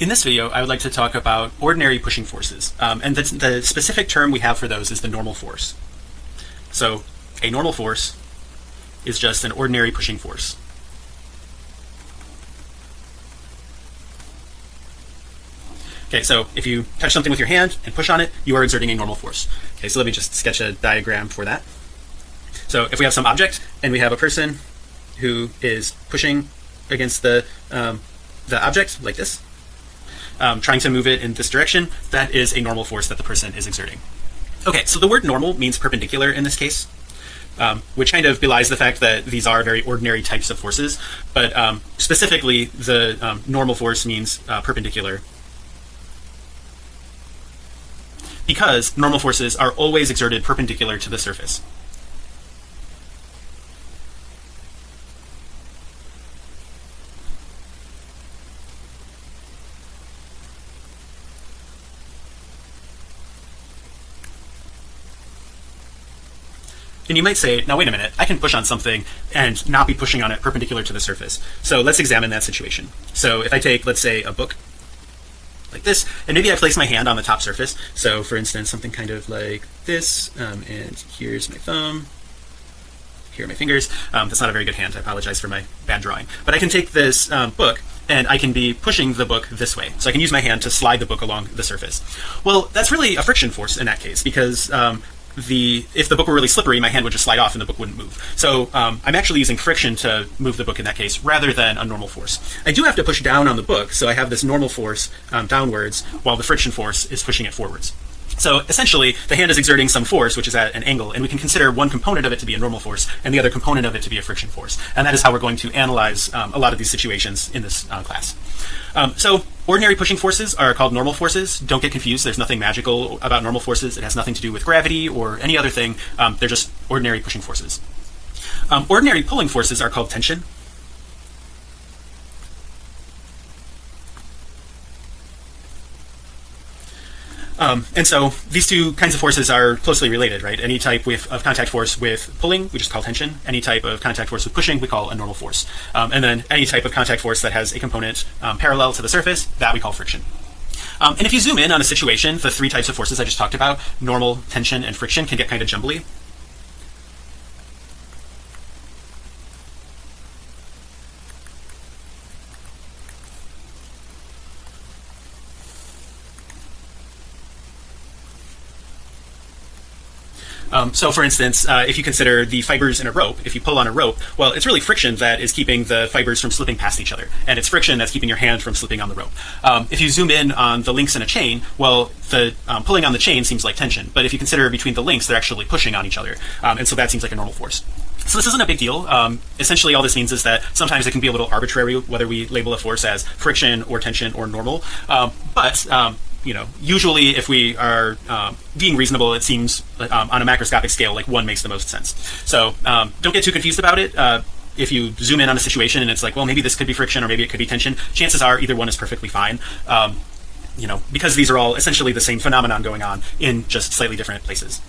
In this video, I would like to talk about ordinary pushing forces. Um, and the, the specific term we have for those is the normal force. So a normal force is just an ordinary pushing force. Okay, so if you touch something with your hand and push on it, you are exerting a normal force. Okay, so let me just sketch a diagram for that. So if we have some object and we have a person who is pushing against the um, the object like this, um, trying to move it in this direction, that is a normal force that the person is exerting. Okay, so the word normal means perpendicular in this case, um, which kind of belies the fact that these are very ordinary types of forces, but um, specifically the um, normal force means uh, perpendicular because normal forces are always exerted perpendicular to the surface. And you might say, now wait a minute, I can push on something and not be pushing on it perpendicular to the surface. So let's examine that situation. So if I take, let's say, a book like this, and maybe I place my hand on the top surface. So for instance, something kind of like this, um, and here's my thumb, here are my fingers. Um, that's not a very good hand. I apologize for my bad drawing. But I can take this um, book and I can be pushing the book this way. So I can use my hand to slide the book along the surface. Well, that's really a friction force in that case because um, the if the book were really slippery my hand would just slide off and the book wouldn't move. So um, I'm actually using friction to move the book in that case rather than a normal force. I do have to push down on the book so I have this normal force um, downwards while the friction force is pushing it forwards. So essentially the hand is exerting some force which is at an angle and we can consider one component of it to be a normal force and the other component of it to be a friction force. And that is how we're going to analyze um, a lot of these situations in this uh, class. Um, so ordinary pushing forces are called normal forces. Don't get confused. There's nothing magical about normal forces. It has nothing to do with gravity or any other thing. Um, they're just ordinary pushing forces. Um, ordinary pulling forces are called tension Um, and so these two kinds of forces are closely related, right? Any type with, of contact force with pulling, we just call tension. Any type of contact force with pushing, we call a normal force. Um, and then any type of contact force that has a component um, parallel to the surface, that we call friction. Um, and if you zoom in on a situation, the three types of forces I just talked about, normal, tension, and friction can get kind of jumbly. Um, so for instance, uh, if you consider the fibers in a rope, if you pull on a rope, well, it's really friction that is keeping the fibers from slipping past each other. And it's friction that's keeping your hand from slipping on the rope. Um, if you zoom in on the links in a chain, well, the um, pulling on the chain seems like tension. But if you consider between the links, they're actually pushing on each other. Um, and so that seems like a normal force. So this isn't a big deal. Um, essentially, all this means is that sometimes it can be a little arbitrary whether we label a force as friction or tension or normal. Um, but you know, usually if we are um, being reasonable, it seems um, on a macroscopic scale like one makes the most sense. So um, don't get too confused about it. Uh, if you zoom in on a situation and it's like, well, maybe this could be friction or maybe it could be tension, chances are either one is perfectly fine. Um, you know, because these are all essentially the same phenomenon going on in just slightly different places.